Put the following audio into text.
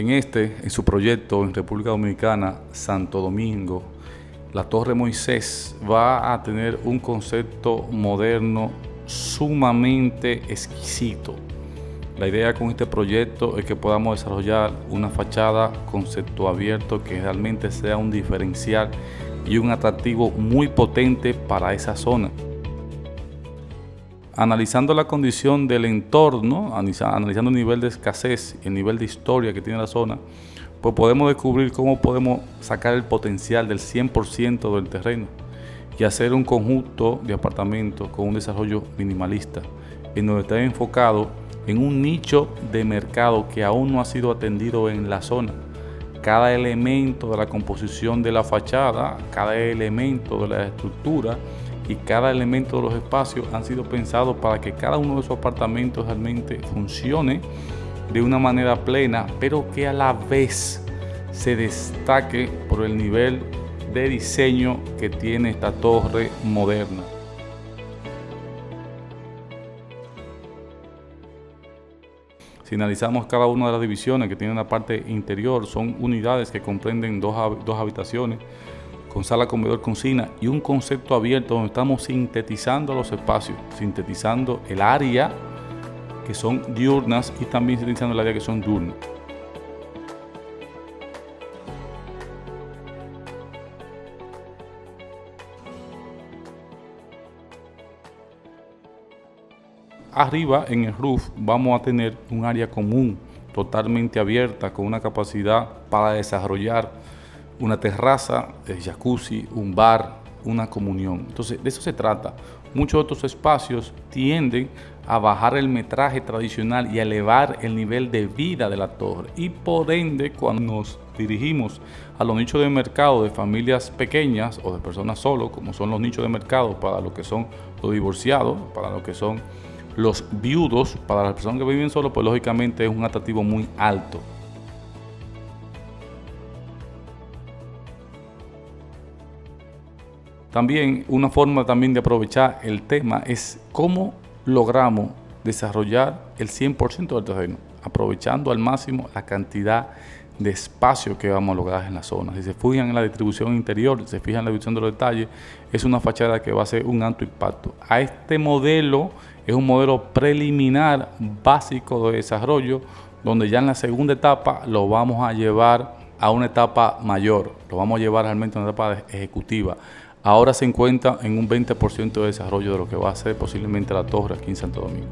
En este, en su proyecto en República Dominicana, Santo Domingo, la Torre Moisés va a tener un concepto moderno sumamente exquisito. La idea con este proyecto es que podamos desarrollar una fachada concepto abierto que realmente sea un diferencial y un atractivo muy potente para esa zona. Analizando la condición del entorno, analizando el nivel de escasez el nivel de historia que tiene la zona, pues podemos descubrir cómo podemos sacar el potencial del 100% del terreno y hacer un conjunto de apartamentos con un desarrollo minimalista, en donde está enfocado en un nicho de mercado que aún no ha sido atendido en la zona. Cada elemento de la composición de la fachada, cada elemento de la estructura y cada elemento de los espacios han sido pensados para que cada uno de esos apartamentos realmente funcione de una manera plena, pero que a la vez se destaque por el nivel de diseño que tiene esta torre moderna. Si analizamos cada una de las divisiones que tiene una parte interior, son unidades que comprenden dos, dos habitaciones, con sala, comedor, cocina y un concepto abierto donde estamos sintetizando los espacios, sintetizando el área que son diurnas y también sintetizando el área que son diurnas. Arriba en el roof vamos a tener un área común totalmente abierta con una capacidad para desarrollar una terraza, el jacuzzi, un bar, una comunión. Entonces, de eso se trata. Muchos otros espacios tienden a bajar el metraje tradicional y a elevar el nivel de vida de la torre. Y por ende, cuando nos dirigimos a los nichos de mercado de familias pequeñas o de personas solo, como son los nichos de mercado para lo que son los divorciados, para lo que son los viudos, para las personas que viven solo, pues lógicamente es un atractivo muy alto. También una forma también de aprovechar el tema es cómo logramos desarrollar el 100% del terreno, aprovechando al máximo la cantidad de espacio que vamos a lograr en la zona. Si se fijan en la distribución interior, si se fijan en la distribución de los detalles, es una fachada que va a ser un alto impacto. A este modelo es un modelo preliminar básico de desarrollo, donde ya en la segunda etapa lo vamos a llevar a una etapa mayor, lo vamos a llevar realmente a una etapa ejecutiva. Ahora se encuentra en un 20% de desarrollo de lo que va a ser posiblemente la torre aquí en Santo Domingo.